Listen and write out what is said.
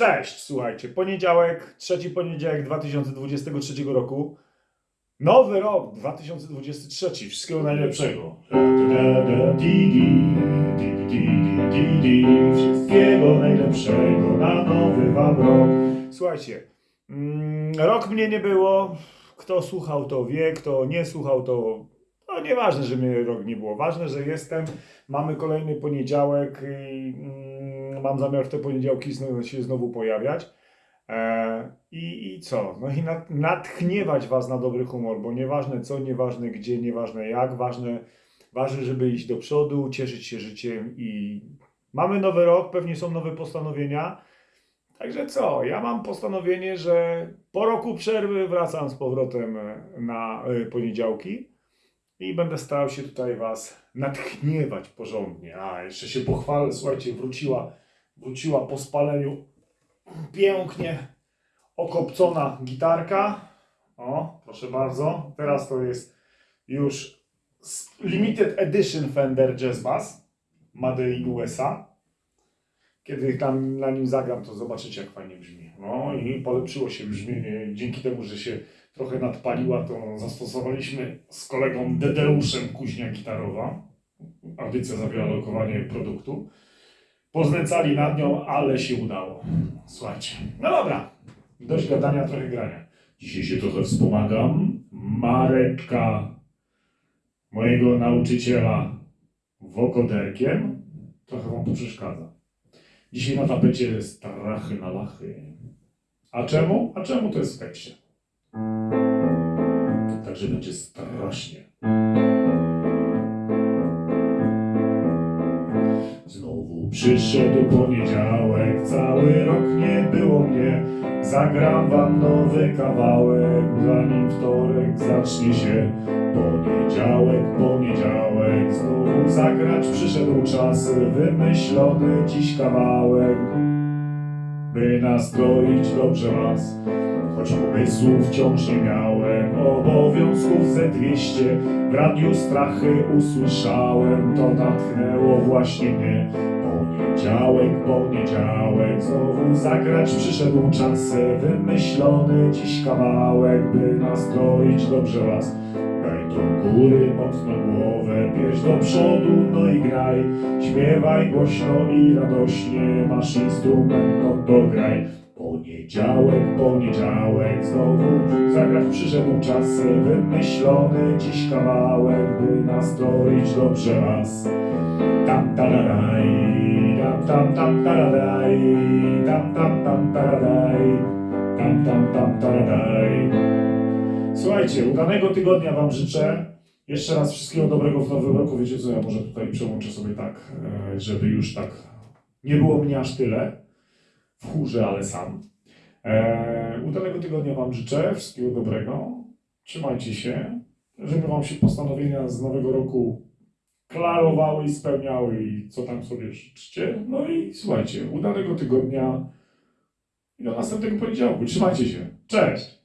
Cześć, słuchajcie, poniedziałek, trzeci poniedziałek 2023 roku. Nowy rok 2023, wszystkiego najlepszego. Wszystkiego najlepszego na nowy wam rok. Słuchajcie, mm, rok mnie nie było. Kto słuchał, to wie, kto nie słuchał, to. Nieważne, że mnie rok nie było. Ważne, że jestem. Mamy kolejny poniedziałek i mm, mam zamiar w te poniedziałki się znowu pojawiać. E, i, I co? No i nat, natchniewać was na dobry humor, bo nieważne co, nieważne gdzie, nieważne jak, ważne, ważne, żeby iść do przodu, cieszyć się życiem i mamy nowy rok, pewnie są nowe postanowienia. Także co? Ja mam postanowienie, że po roku przerwy wracam z powrotem na y, poniedziałki i będę starał się tutaj was natchniewać porządnie. A, jeszcze się pochwalę, słuchajcie, wróciła, wróciła po spaleniu pięknie okopcona gitarka. O, proszę bardzo. Teraz to jest już limited edition Fender Jazz Bass Made in USA. Kiedy tam na nim zagram, to zobaczycie, jak fajnie brzmi. No i polepszyło się brzmienie. Dzięki temu, że się trochę nadpaliła, to zastosowaliśmy z kolegą Dedeuszem Kuźnia Gitarowa. Audycja zawiera lokowanie produktu. Poznęcali nad nią, ale się udało. Słuchajcie. No dobra. Dość gadania, trochę grania. Dzisiaj się trochę wspomagam. Mareczka, mojego nauczyciela wokoderkiem. Trochę wam to przeszkadza. Dzisiaj na tapecie strachy na lachy. A czemu? A czemu to jest w tekście? Także będzie strasznie. Znowu przyszedł poniedziałek, cały rok nie było mnie. Zagram wam nowy kawałek, zanim wtorek zacznie się. Poniedziałek, poniedziałek, znowu zagrać przyszedł czas. Wymyślony dziś kawałek, by nastroić dobrze was. Choć pomysłów wciąż nie miałem, obowiązków ze 200 W radiu strachy usłyszałem, to natchnęło właśnie mnie. Poniedziałek, poniedziałek, znowu zagrać przyszedł czas. Wymyślony dziś kawałek, by nastroić dobrze was Daj do góry mocno głowę, pierś do przodu, no i graj. Śpiewaj głośno i radośnie, masz instrument, no to graj Poniedziałek, poniedziałek, znowu zagrać przyszedł czas Wymyślony dziś kawałek, by nastroić dobrze was Tam taradaj, tam tam tam taradaj Tam tam tam taradaj, tam tam tam taradaj Słuchajcie, udanego tygodnia wam życzę jeszcze raz wszystkiego dobrego w nowym roku. Wiecie co, ja może tutaj przełączę sobie tak, e, żeby już tak nie było mnie aż tyle w chórze, ale sam. E, udanego tygodnia Wam życzę, wszystkiego dobrego. Trzymajcie się, żeby Wam się postanowienia z nowego roku klarowały i spełniały i co tam sobie życzcie. No i słuchajcie, udanego tygodnia i do następnego poniedziałku. Trzymajcie się. Cześć!